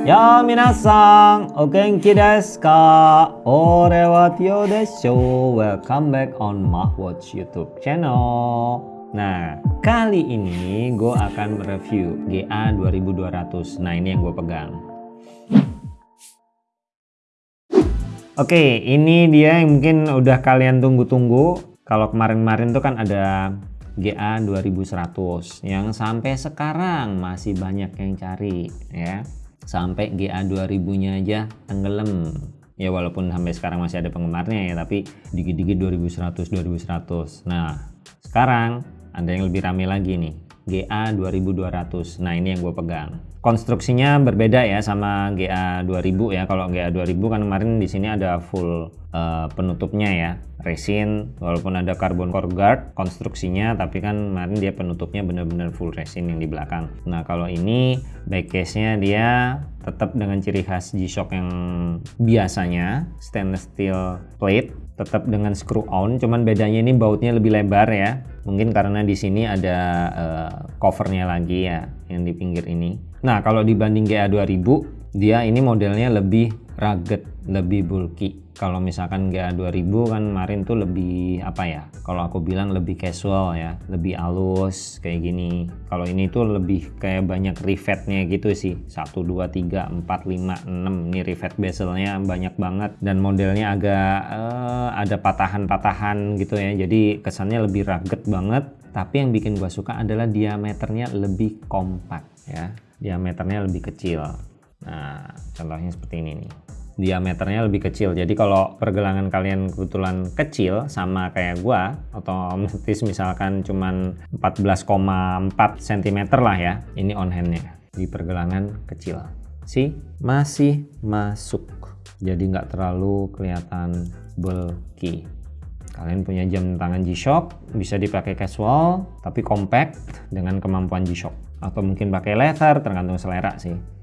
Ya minasan, o genki desu ka? Ore wa Tio desho. Welcome back on Mahwatch YouTube channel. Nah, kali ini gue akan mereview GA 2200. Nah, ini yang gue pegang. Oke, ini dia yang mungkin udah kalian tunggu-tunggu. Kalau kemarin-kemarin tuh kan ada GA 2100 yang sampai sekarang masih banyak yang cari ya sampai GA 2000 nya aja tenggelam. Ya walaupun sampai sekarang masih ada penggemarnya ya tapi dikit-dikit 2100 2100 nah sekarang ada yang lebih rame lagi nih GA 2200 nah ini yang gue pegang. Konstruksinya berbeda ya sama GA 2000 ya. Kalau GA 2000 kan kemarin di sini ada full uh, penutupnya ya. Resin walaupun ada carbon core guard konstruksinya tapi kan kemarin dia penutupnya benar-benar full resin yang di belakang. Nah kalau ini back case nya dia tetap dengan ciri khas G-Shock yang biasanya stainless steel plate tetap dengan screw on. Cuman bedanya ini bautnya lebih lebar ya mungkin karena di sini ada uh, covernya lagi ya yang di pinggir ini. Nah kalau dibanding GA 2000 dia ini modelnya lebih rugged lebih bulky. Kalau misalkan GA 2000 kan kemarin tuh lebih apa ya kalau aku bilang lebih casual ya lebih halus kayak gini. Kalau ini tuh lebih kayak banyak rivetnya gitu sih. 1 2 3 4 5 6 ini rivet bezelnya banyak banget dan modelnya agak uh, ada patahan-patahan gitu ya. Jadi kesannya lebih rugged banget. Tapi yang bikin gua suka adalah diameternya lebih kompak ya. Diameternya lebih kecil. Nah contohnya seperti ini nih diameternya lebih kecil. Jadi kalau pergelangan kalian kebetulan kecil sama kayak gua otomatis misalkan cuman 14,4 cm lah ya ini on handnya di pergelangan kecil. Sih masih masuk. Jadi nggak terlalu kelihatan bulky. Kalian punya jam tangan G-Shock bisa dipakai casual tapi compact dengan kemampuan G-Shock. Atau mungkin pakai leather tergantung selera sih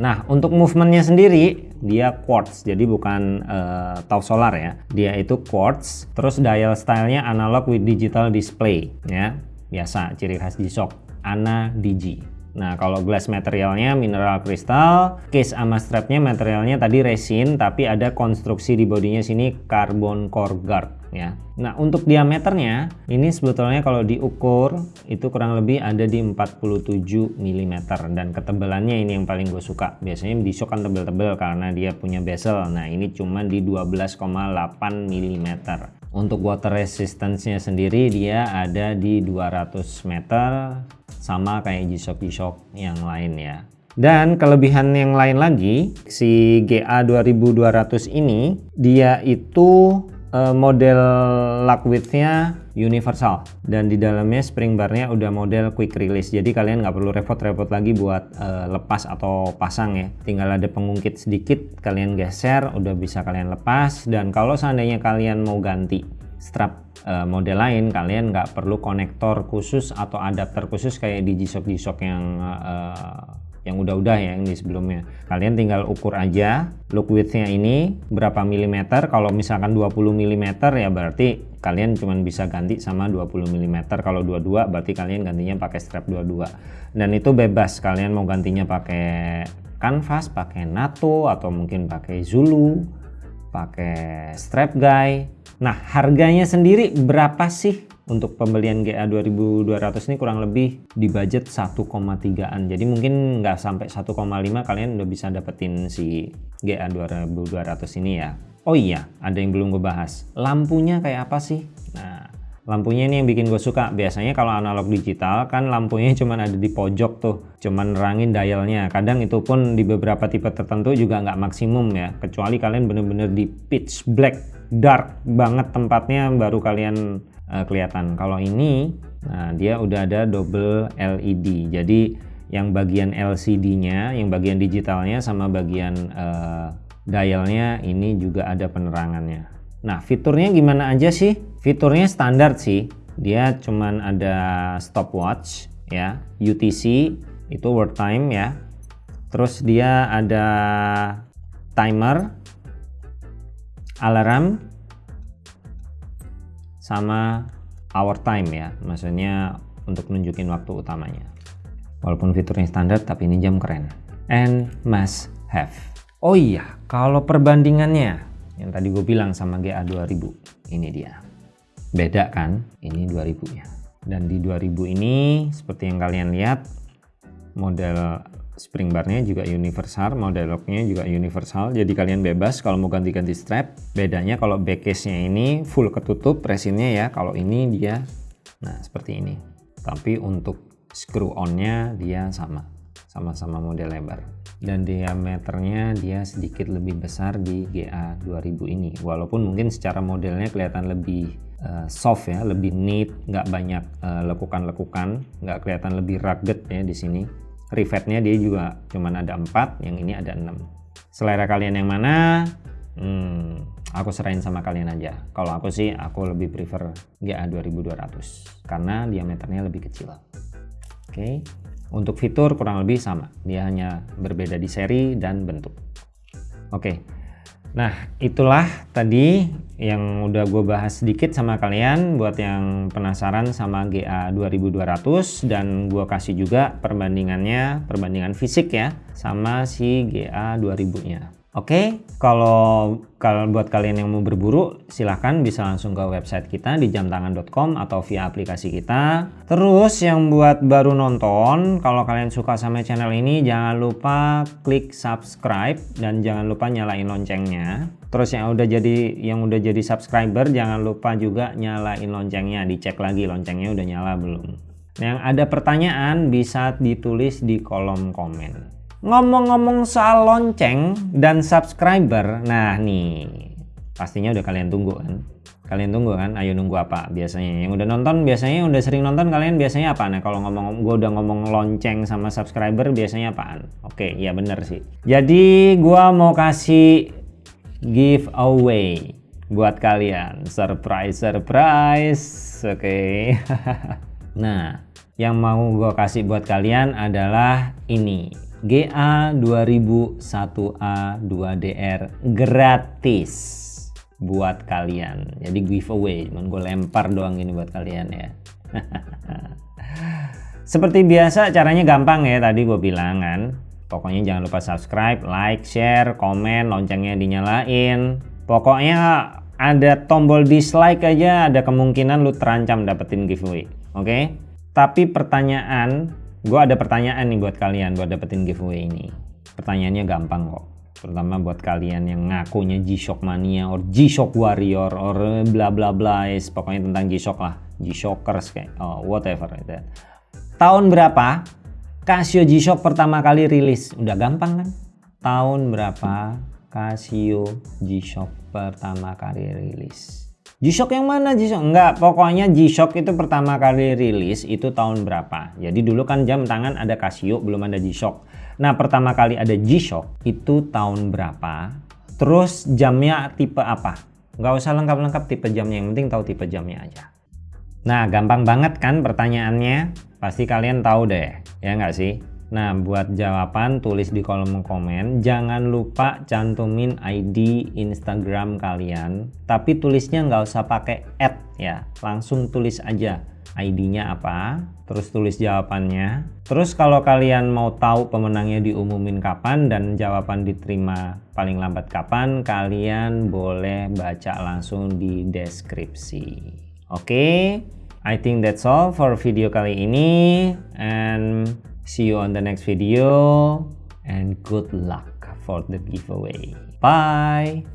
Nah, untuk movementnya sendiri dia quartz, jadi bukan uh, tau solar ya. Dia itu quartz, terus dial stylenya analog with digital display ya. Biasa ciri khas G-Shock, ANA Digi. Nah kalau glass materialnya mineral crystal, case sama strapnya materialnya tadi resin tapi ada konstruksi di bodinya sini carbon core guard ya. Nah untuk diameternya ini sebetulnya kalau diukur itu kurang lebih ada di 47 mm dan ketebalannya ini yang paling gue suka. Biasanya di shock kan tebel-tebel karena dia punya bezel. Nah ini cuma di 12,8 mm. Untuk water resistance-nya sendiri dia ada di 200 meter sama kayak G-Shock G-Shock yang lain ya. Dan kelebihan yang lain lagi, si GA 2200 ini dia itu uh, model lock width-nya universal dan di dalamnya spring bar-nya udah model quick release. Jadi kalian nggak perlu repot-repot lagi buat uh, lepas atau pasang ya. Tinggal ada pengungkit sedikit, kalian geser, udah bisa kalian lepas. Dan kalau seandainya kalian mau ganti strap uh, model lain kalian nggak perlu konektor khusus atau adapter khusus kayak di G-Shock G-Shock yang uh, yang udah-udah ya yang di sebelumnya. Kalian tinggal ukur aja look widthnya ini berapa milimeter. Kalau misalkan 20 mm ya berarti kalian cuma bisa ganti sama 20 mm kalau 22 berarti kalian gantinya pakai strap 22 dan itu bebas kalian mau gantinya pakai canvas pakai NATO atau mungkin pakai Zulu pakai strap guy nah harganya sendiri berapa sih untuk pembelian GA 2200 ini? Kurang lebih di budget 1,3an jadi mungkin nggak sampai 1,5 kalian udah bisa dapetin si GA 2200 ini ya. Oh iya ada yang belum gue bahas. Lampunya kayak apa sih? Nah lampunya ini yang bikin gue suka. Biasanya kalau analog digital kan lampunya cuma ada di pojok tuh. Cuman nerangin dialnya. Kadang itu pun di beberapa tipe tertentu juga nggak maksimum ya. Kecuali kalian bener-bener di pitch black dark banget tempatnya baru kalian uh, kelihatan. Kalau ini nah dia udah ada double LED jadi yang bagian LCD nya yang bagian digitalnya sama bagian uh, dialnya ini juga ada penerangannya. Nah fiturnya gimana aja sih fiturnya standar sih dia cuman ada stopwatch ya UTC itu world time ya terus dia ada timer alarm sama hour time ya maksudnya untuk nunjukin waktu utamanya Walaupun fiturnya standar, tapi ini jam keren. And must have. Oh iya, kalau perbandingannya, yang tadi gue bilang sama GA 2000, ini dia. Beda kan? Ini 2000 ya. Dan di 2000 ini, seperti yang kalian lihat, model spring barnya juga universal, model locknya juga universal. Jadi kalian bebas kalau mau ganti-ganti strap. Bedanya kalau back case-nya ini full ketutup resinnya ya. Kalau ini dia, nah seperti ini. Tapi untuk screw on-nya dia sama sama-sama model lebar dan diameternya dia sedikit lebih besar di GA 2000 ini walaupun mungkin secara modelnya kelihatan lebih uh, soft ya lebih neat nggak banyak uh, lekukan-lekukan nggak kelihatan lebih rugged ya di sini rivetnya dia juga cuman ada empat yang ini ada enam selera kalian yang mana hmm, aku serahin sama kalian aja kalau aku sih aku lebih prefer GA 2200 karena diameternya lebih kecil Oke, okay. untuk fitur kurang lebih sama, dia hanya berbeda di seri dan bentuk. Oke, okay. Nah itulah tadi yang udah gue bahas sedikit sama kalian buat yang penasaran sama GA 2200 dan gue kasih juga perbandingannya, perbandingan fisik ya sama si GA 2000 nya. Oke, okay, kalau kalau buat kalian yang mau berburu, silahkan bisa langsung ke website kita di jamtangan.com atau via aplikasi kita. Terus yang buat baru nonton, kalau kalian suka sama channel ini, jangan lupa klik subscribe dan jangan lupa nyalain loncengnya. Terus yang udah jadi yang udah jadi subscriber, jangan lupa juga nyalain loncengnya, dicek lagi loncengnya udah nyala belum. Yang ada pertanyaan bisa ditulis di kolom komen. Ngomong-ngomong soal lonceng dan subscriber, nah nih pastinya udah kalian tunggu kan? Kalian tunggu kan? Ayo nunggu apa biasanya? Yang udah nonton biasanya udah sering nonton kalian biasanya apa? Nah kalau ngomong gue udah ngomong lonceng sama subscriber biasanya apaan? Oke, iya bener sih. Jadi gue mau kasih giveaway buat kalian. Surprise, surprise. Oke. nah, yang mau gue kasih buat kalian adalah ini GA 2001A 2DR gratis buat kalian. Jadi giveaway cuman gue lempar doang ini buat kalian ya. Seperti biasa caranya gampang ya tadi gue bilang kan. Pokoknya jangan lupa subscribe like share komen loncengnya dinyalain. Pokoknya ada tombol dislike aja ada kemungkinan lu terancam dapetin giveaway oke? Okay? tapi pertanyaan gue ada pertanyaan nih buat kalian buat dapetin giveaway ini. Pertanyaannya gampang kok. Terutama buat kalian yang ngakunya G-Shock Mania or G-Shock Warrior or bla bla bla pokoknya tentang G-Shock lah. G-Shockers kayak oh, whatever itu tahun berapa Casio G-Shock pertama kali rilis? Udah gampang kan? Tahun berapa Casio G-Shock pertama kali rilis G-Shock yang mana G-Shock? Enggak, pokoknya G-Shock itu pertama kali rilis itu tahun berapa? Jadi dulu kan jam tangan ada Casio, belum ada G-Shock. Nah, pertama kali ada G-Shock itu tahun berapa? Terus jamnya tipe apa? Enggak usah lengkap-lengkap tipe jamnya, yang penting tahu tipe jamnya aja. Nah, gampang banget kan pertanyaannya? Pasti kalian tahu deh, ya nggak sih? Nah, buat jawaban tulis di kolom komen. Jangan lupa cantumin ID Instagram kalian. Tapi tulisnya nggak usah pakai add ya. Langsung tulis aja ID-nya apa, terus tulis jawabannya. Terus kalau kalian mau tahu pemenangnya diumumin kapan dan jawaban diterima paling lambat kapan, kalian boleh baca langsung di deskripsi. Oke, okay? I think that's all for video kali ini and See you on the next video and good luck for the giveaway. Bye!